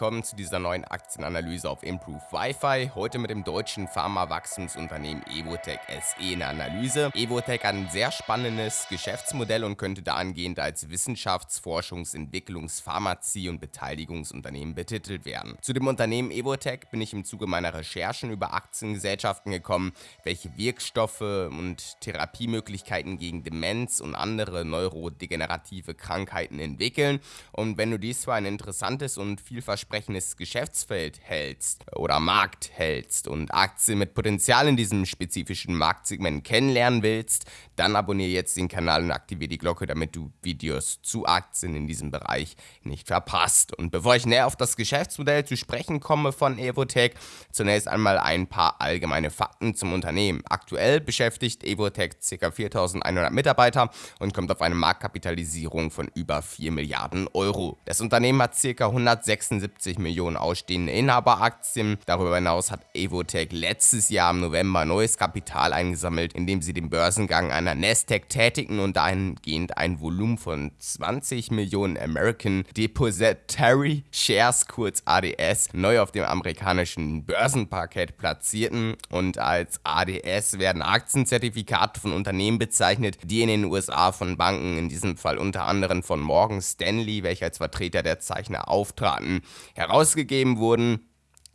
willkommen zu dieser neuen Aktienanalyse auf Improve Wi-Fi. Heute mit dem deutschen Pharma-Wachstumsunternehmen Evotech SE in der Analyse. Evotech hat ein sehr spannendes Geschäftsmodell und könnte dahingehend als Wissenschafts-, Forschungs-, Entwicklungs-, Pharmazie- und Beteiligungsunternehmen betitelt werden. Zu dem Unternehmen Evotech bin ich im Zuge meiner Recherchen über Aktiengesellschaften gekommen, welche Wirkstoffe und Therapiemöglichkeiten gegen Demenz und andere neurodegenerative Krankheiten entwickeln. Und wenn du dies für ein interessantes und vielversprechendes Geschäftsfeld hältst oder Markt hältst und Aktien mit Potenzial in diesem spezifischen Marktsegment kennenlernen willst, dann abonniere jetzt den Kanal und aktiviere die Glocke, damit du Videos zu Aktien in diesem Bereich nicht verpasst. Und bevor ich näher auf das Geschäftsmodell zu sprechen komme von Evotech, zunächst einmal ein paar allgemeine Fakten zum Unternehmen. Aktuell beschäftigt Evotech ca. 4100 Mitarbeiter und kommt auf eine Marktkapitalisierung von über 4 Milliarden Euro. Das Unternehmen hat ca. 176 Millionen ausstehende Inhaberaktien. Darüber hinaus hat Evotech letztes Jahr im November neues Kapital eingesammelt, indem sie den Börsengang einer Nasdaq tätigen und dahingehend ein Volumen von 20 Millionen American Depository Shares, kurz ADS, neu auf dem amerikanischen Börsenparkett platzierten. Und als ADS werden Aktienzertifikate von Unternehmen bezeichnet, die in den USA von Banken, in diesem Fall unter anderem von Morgan Stanley, welcher als Vertreter der Zeichner auftraten, herausgegeben wurden.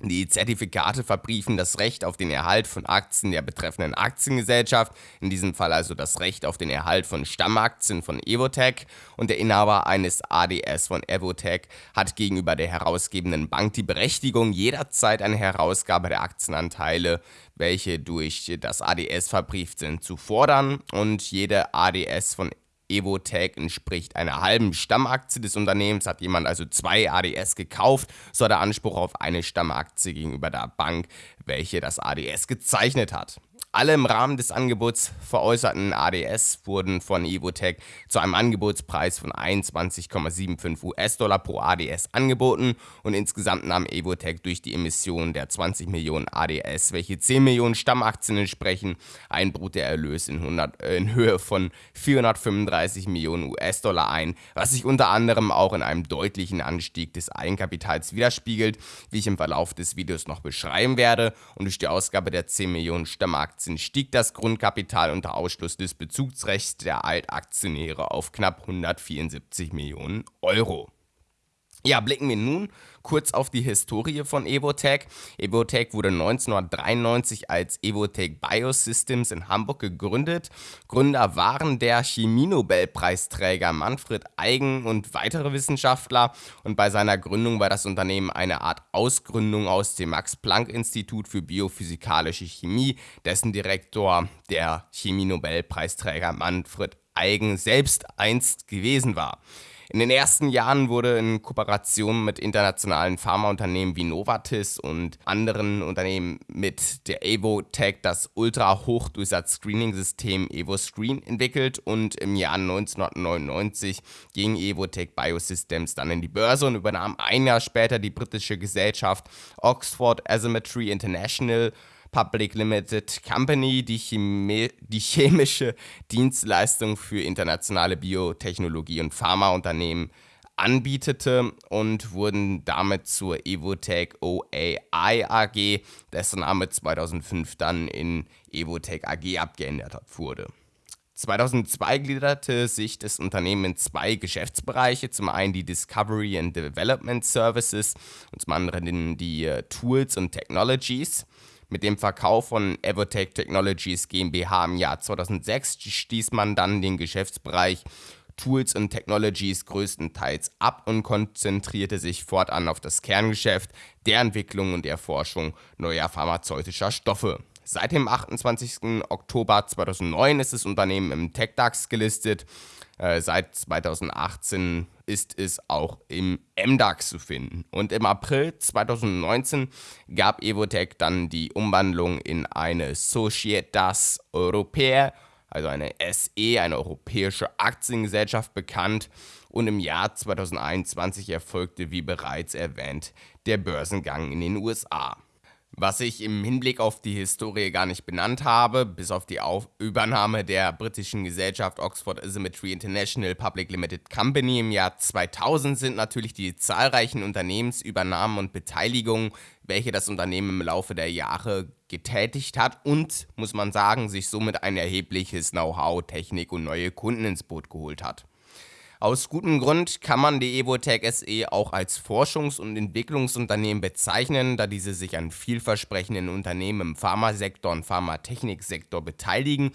Die Zertifikate verbriefen das Recht auf den Erhalt von Aktien der betreffenden Aktiengesellschaft, in diesem Fall also das Recht auf den Erhalt von Stammaktien von Evotech und der Inhaber eines ADS von Evotech hat gegenüber der herausgebenden Bank die Berechtigung, jederzeit eine Herausgabe der Aktienanteile, welche durch das ADS verbrieft sind, zu fordern und jede ADS von Evotech entspricht einer halben Stammaktie des Unternehmens. Hat jemand also zwei ADS gekauft, so hat er Anspruch auf eine Stammaktie gegenüber der Bank, welche das ADS gezeichnet hat. Alle im Rahmen des Angebots veräußerten ADS wurden von Evotech zu einem Angebotspreis von 21,75 US-Dollar pro ADS angeboten. Und insgesamt nahm Evotech durch die Emission der 20 Millionen ADS, welche 10 Millionen Stammaktien entsprechen, ein Bruttoerlös in, 100, äh, in Höhe von 435 Millionen US-Dollar ein, was sich unter anderem auch in einem deutlichen Anstieg des Eigenkapitals widerspiegelt, wie ich im Verlauf des Videos noch beschreiben werde. Und durch die Ausgabe der 10 Millionen Stammaktien Aktien stieg das Grundkapital unter Ausschluss des Bezugsrechts der Altaktionäre auf knapp 174 Millionen Euro. Ja, blicken wir nun kurz auf die Historie von Evotech. Evotech wurde 1993 als Evotech Biosystems in Hamburg gegründet. Gründer waren der Chemienobelpreisträger Manfred Eigen und weitere Wissenschaftler. Und bei seiner Gründung war das Unternehmen eine Art Ausgründung aus dem Max-Planck-Institut für biophysikalische Chemie, dessen Direktor der Chemienobelpreisträger Manfred Eigen selbst einst gewesen war. In den ersten Jahren wurde in Kooperation mit internationalen Pharmaunternehmen wie Novartis und anderen Unternehmen mit der Evotech das Ultra-Hochdurchsatz-Screening-System EvoScreen entwickelt und im Jahr 1999 ging Evotech Biosystems dann in die Börse und übernahm ein Jahr später die britische Gesellschaft Oxford Asymmetry International Public Limited Company, die, Chemie, die chemische Dienstleistung für internationale Biotechnologie- und Pharmaunternehmen anbietete und wurden damit zur Evotech OAI AG, dessen Name 2005 dann in Evotech AG abgeändert wurde. 2002 gliederte sich das Unternehmen in zwei Geschäftsbereiche. Zum einen die Discovery and Development Services und zum anderen die äh, Tools und Technologies. Mit dem Verkauf von Evotech Technologies GmbH im Jahr 2006 stieß man dann den Geschäftsbereich Tools und Technologies größtenteils ab und konzentrierte sich fortan auf das Kerngeschäft der Entwicklung und Erforschung neuer pharmazeutischer Stoffe. Seit dem 28. Oktober 2009 ist das Unternehmen im TechDAX gelistet. Äh, seit 2018 ist es auch im MDAX zu finden. Und im April 2019 gab Evotech dann die Umwandlung in eine Societas Europea, also eine SE, eine europäische Aktiengesellschaft bekannt. Und im Jahr 2021 erfolgte, wie bereits erwähnt, der Börsengang in den USA. Was ich im Hinblick auf die Historie gar nicht benannt habe, bis auf die auf Übernahme der britischen Gesellschaft Oxford Asymmetry International Public Limited Company im Jahr 2000 sind natürlich die zahlreichen Unternehmensübernahmen und Beteiligungen, welche das Unternehmen im Laufe der Jahre getätigt hat und, muss man sagen, sich somit ein erhebliches Know-how, Technik und neue Kunden ins Boot geholt hat. Aus gutem Grund kann man die Evotech SE auch als Forschungs- und Entwicklungsunternehmen bezeichnen, da diese sich an vielversprechenden Unternehmen im Pharmasektor und Pharmatechniksektor beteiligen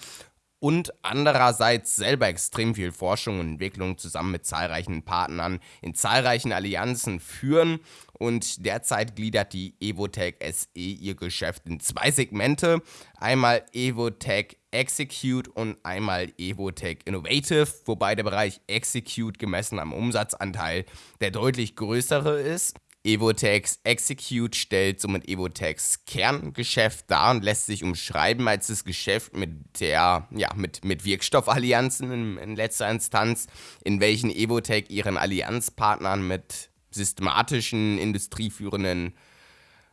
und andererseits selber extrem viel Forschung und Entwicklung zusammen mit zahlreichen Partnern in zahlreichen Allianzen führen. Und derzeit gliedert die Evotech SE ihr Geschäft in zwei Segmente. Einmal Evotech Execute und einmal Evotech Innovative, wobei der Bereich Execute gemessen am Umsatzanteil der deutlich größere ist. Evotex Execute stellt somit Evotex Kerngeschäft dar und lässt sich umschreiben als das Geschäft mit der, ja, mit, mit Wirkstoffallianzen in, in letzter Instanz, in welchen Evotech ihren Allianzpartnern mit systematischen, industrieführenden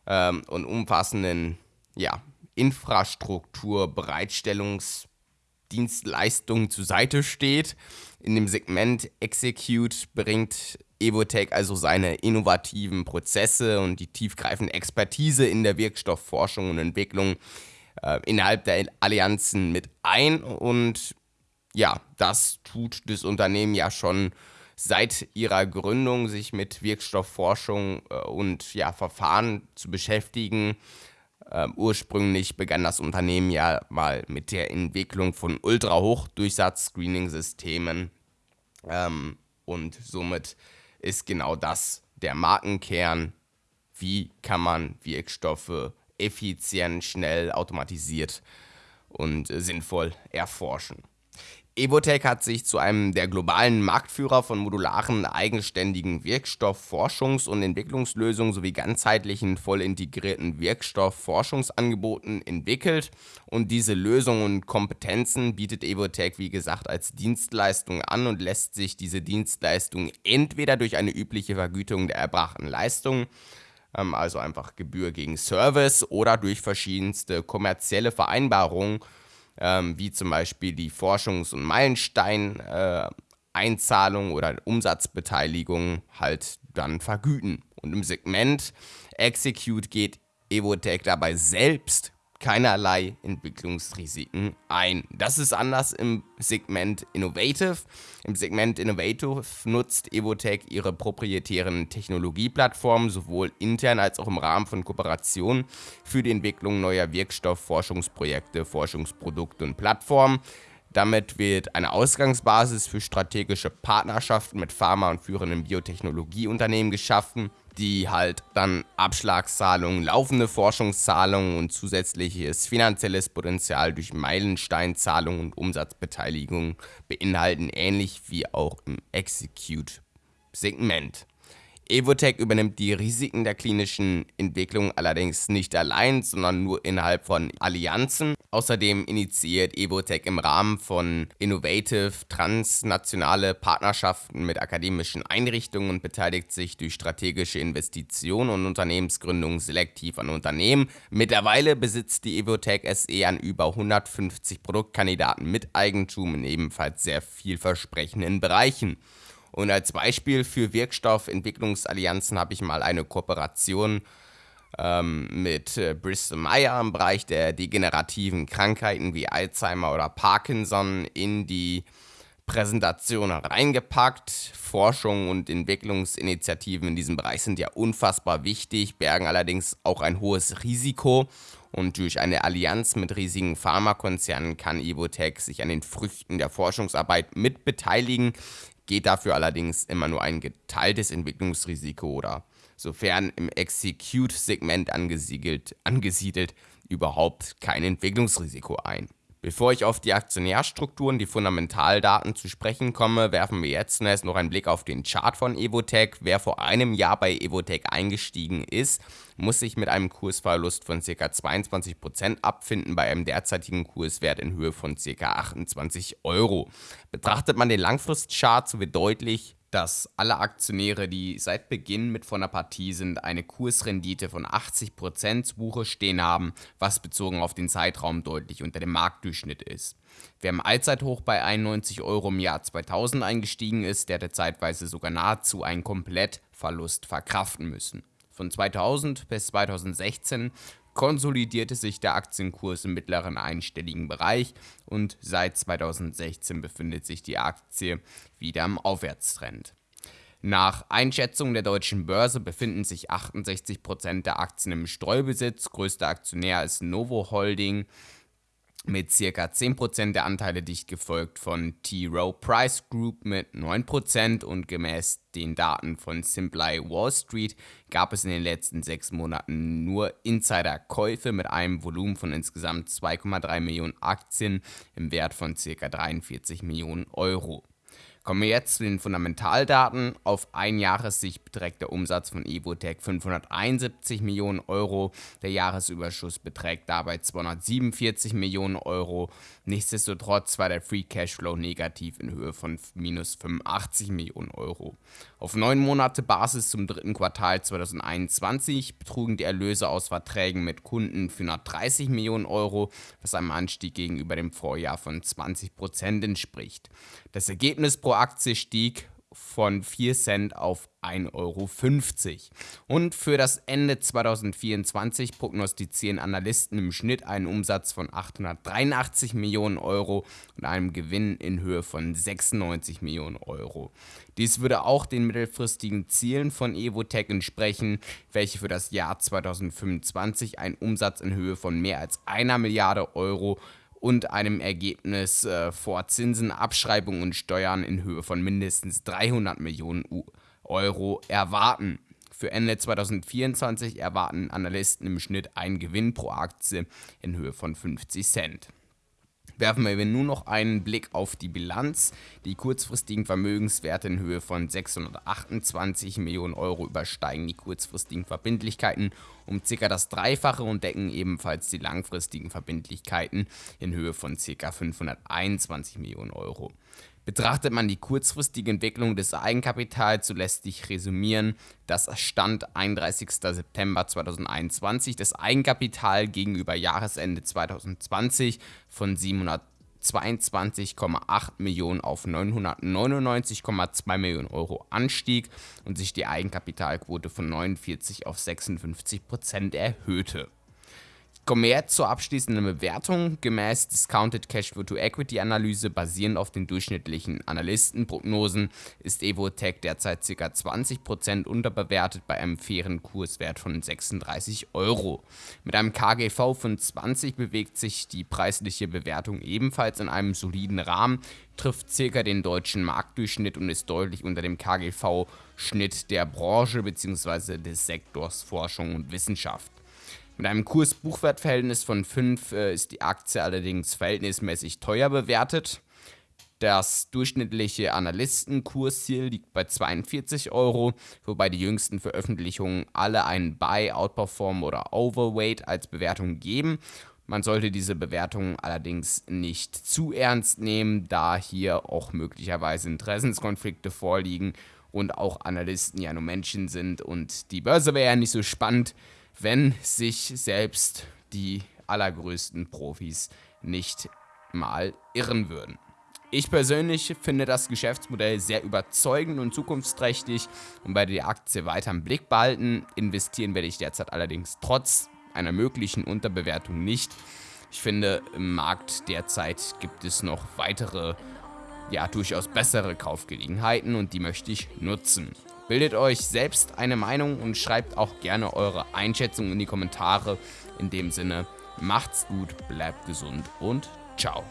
ähm, und umfassenden ja, Infrastrukturbereitstellungsdienstleistungen zur Seite steht. In dem Segment Execute bringt Evotech also seine innovativen Prozesse und die tiefgreifende Expertise in der Wirkstoffforschung und Entwicklung äh, innerhalb der Allianzen mit ein. Und ja, das tut das Unternehmen ja schon seit ihrer Gründung, sich mit Wirkstoffforschung äh, und ja, Verfahren zu beschäftigen. Uh, ursprünglich begann das Unternehmen ja mal mit der Entwicklung von Ultra-Hochdurchsatz-Screening-Systemen ähm, und somit ist genau das der Markenkern. Wie kann man Wirkstoffe effizient, schnell, automatisiert und sinnvoll erforschen? Evotech hat sich zu einem der globalen Marktführer von modularen, eigenständigen Wirkstoffforschungs- und Entwicklungslösungen sowie ganzheitlichen, voll integrierten Wirkstoffforschungsangeboten entwickelt. Und diese Lösungen und Kompetenzen bietet Evotech, wie gesagt, als Dienstleistung an und lässt sich diese Dienstleistung entweder durch eine übliche Vergütung der erbrachten Leistungen ähm, also einfach Gebühr gegen Service oder durch verschiedenste kommerzielle Vereinbarungen ähm, wie zum Beispiel die Forschungs- und Meilenstein-Einzahlung äh, oder Umsatzbeteiligung halt dann vergüten. Und im Segment Execute geht Evotech dabei selbst keinerlei Entwicklungsrisiken ein. Das ist anders im Segment Innovative. Im Segment Innovative nutzt Evotech ihre proprietären Technologieplattformen sowohl intern als auch im Rahmen von Kooperationen für die Entwicklung neuer Wirkstoffforschungsprojekte, Forschungsprodukte und Plattformen. Damit wird eine Ausgangsbasis für strategische Partnerschaften mit Pharma- und führenden Biotechnologieunternehmen geschaffen, die halt dann Abschlagszahlungen, laufende Forschungszahlungen und zusätzliches finanzielles Potenzial durch Meilensteinzahlungen und Umsatzbeteiligung beinhalten, ähnlich wie auch im Execute-Segment. Evotech übernimmt die Risiken der klinischen Entwicklung allerdings nicht allein, sondern nur innerhalb von Allianzen. Außerdem initiiert Evotech im Rahmen von Innovative transnationale Partnerschaften mit akademischen Einrichtungen und beteiligt sich durch strategische Investitionen und Unternehmensgründungen selektiv an Unternehmen. Mittlerweile besitzt die Evotech SE an über 150 Produktkandidaten mit Eigentum in ebenfalls sehr vielversprechenden Bereichen. Und als Beispiel für Wirkstoffentwicklungsallianzen habe ich mal eine Kooperation ähm, mit äh, Bristol Meyer im Bereich der degenerativen Krankheiten wie Alzheimer oder Parkinson in die Präsentation reingepackt. Forschung und Entwicklungsinitiativen in diesem Bereich sind ja unfassbar wichtig, bergen allerdings auch ein hohes Risiko. Und durch eine Allianz mit riesigen Pharmakonzernen kann Evotech sich an den Früchten der Forschungsarbeit mitbeteiligen, geht dafür allerdings immer nur ein geteiltes Entwicklungsrisiko oder sofern im Execute-Segment angesiedelt, überhaupt kein Entwicklungsrisiko ein. Bevor ich auf die Aktionärstrukturen, die Fundamentaldaten zu sprechen komme, werfen wir jetzt zunächst noch einen Blick auf den Chart von Evotech. Wer vor einem Jahr bei Evotech eingestiegen ist, muss sich mit einem Kursverlust von ca. 22% abfinden bei einem derzeitigen Kurswert in Höhe von ca. 28 Euro. Betrachtet man den Langfristchart, so wird deutlich, dass alle Aktionäre, die seit Beginn mit von der Partie sind, eine Kursrendite von 80% zu Buche stehen haben, was bezogen auf den Zeitraum deutlich unter dem Marktdurchschnitt ist. Wer im Allzeithoch bei 91 Euro im Jahr 2000 eingestiegen ist, der hätte zeitweise sogar nahezu einen Komplettverlust verkraften müssen. Von 2000 bis 2016 konsolidierte sich der Aktienkurs im mittleren einstelligen Bereich und seit 2016 befindet sich die Aktie wieder im Aufwärtstrend. Nach Einschätzung der deutschen Börse befinden sich 68% der Aktien im Streubesitz. Größter Aktionär ist Novo Holding mit ca. 10% der Anteile dicht gefolgt von T. Rowe Price Group mit 9% und gemäß den Daten von Simply Wall Street gab es in den letzten sechs Monaten nur Insiderkäufe mit einem Volumen von insgesamt 2,3 Millionen Aktien im Wert von ca. 43 Millionen Euro. Kommen wir jetzt zu den Fundamentaldaten. Auf ein Jahressicht beträgt der Umsatz von Evotech 571 Millionen Euro. Der Jahresüberschuss beträgt dabei 247 Millionen Euro. Nichtsdestotrotz war der Free Cashflow negativ in Höhe von minus 85 Millionen Euro. Auf neun Monate Basis zum dritten Quartal 2021 betrugen die Erlöse aus Verträgen mit Kunden 430 Millionen Euro, was einem Anstieg gegenüber dem Vorjahr von 20 Prozent entspricht. Das Ergebnis pro Aktie stieg von 4 Cent auf 1,50 Euro. Und für das Ende 2024 prognostizieren Analysten im Schnitt einen Umsatz von 883 Millionen Euro und einem Gewinn in Höhe von 96 Millionen Euro. Dies würde auch den mittelfristigen Zielen von Evotech entsprechen, welche für das Jahr 2025 einen Umsatz in Höhe von mehr als einer Milliarde Euro und einem Ergebnis äh, vor Zinsen, Abschreibungen und Steuern in Höhe von mindestens 300 Millionen Euro erwarten. Für Ende 2024 erwarten Analysten im Schnitt einen Gewinn pro Aktie in Höhe von 50 Cent. Werfen wir nun noch einen Blick auf die Bilanz. Die kurzfristigen Vermögenswerte in Höhe von 628 Millionen Euro übersteigen die kurzfristigen Verbindlichkeiten um ca. das Dreifache und decken ebenfalls die langfristigen Verbindlichkeiten in Höhe von ca. 521 Millionen Euro. Betrachtet man die kurzfristige Entwicklung des Eigenkapitals, so lässt sich resümieren, dass Stand 31. September 2021 das Eigenkapital gegenüber Jahresende 2020 von 722,8 Millionen auf 999,2 Millionen Euro anstieg und sich die Eigenkapitalquote von 49 auf 56 Prozent erhöhte. Jetzt zur abschließenden Bewertung. Gemäß Discounted Cash Flow to Equity Analyse basierend auf den durchschnittlichen Analystenprognosen ist Evotech derzeit ca. 20% unterbewertet bei einem fairen Kurswert von 36 Euro. Mit einem KGV von 20 bewegt sich die preisliche Bewertung ebenfalls in einem soliden Rahmen, trifft ca. den deutschen Marktdurchschnitt und ist deutlich unter dem KGV-Schnitt der Branche bzw. des Sektors Forschung und Wissenschaft. Mit einem Kurs-Buchwert-Verhältnis von 5 äh, ist die Aktie allerdings verhältnismäßig teuer bewertet. Das durchschnittliche Analystenkursziel liegt bei 42 Euro, wobei die jüngsten Veröffentlichungen alle einen Buy, Outperform oder Overweight als Bewertung geben. Man sollte diese Bewertung allerdings nicht zu ernst nehmen, da hier auch möglicherweise Interessenskonflikte vorliegen und auch Analysten ja nur Menschen sind und die Börse wäre ja nicht so spannend, wenn sich selbst die allergrößten Profis nicht mal irren würden. Ich persönlich finde das Geschäftsmodell sehr überzeugend und zukunftsträchtig und werde die Aktie weiter im Blick behalten. Investieren werde ich derzeit allerdings trotz einer möglichen Unterbewertung nicht. Ich finde, im Markt derzeit gibt es noch weitere, ja, durchaus bessere Kaufgelegenheiten und die möchte ich nutzen. Bildet euch selbst eine Meinung und schreibt auch gerne eure Einschätzung in die Kommentare. In dem Sinne, macht's gut, bleibt gesund und ciao.